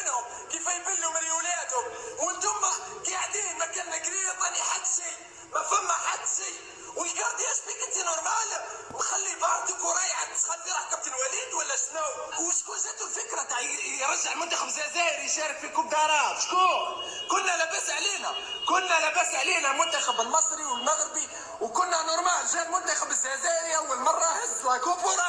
منهم كيف يبلوا من وأنتم قاعدين مكاننا قريب ماني حد شيء ما فما حد شيء والقاضي إيش انت نورمال مخلي بارتك ورايح تسخن في كابتن وليد ولا شنو؟ وشكون جاتو الفكرة تاع يرجع المنتخب الجزائري يشارك في كوب داراب شكون؟ كنا لاباس علينا كنا لاباس علينا المنتخب المصري والمغربي وكنا نورمال جا المنتخب الجزائري أول مرة هز لا كوب وراح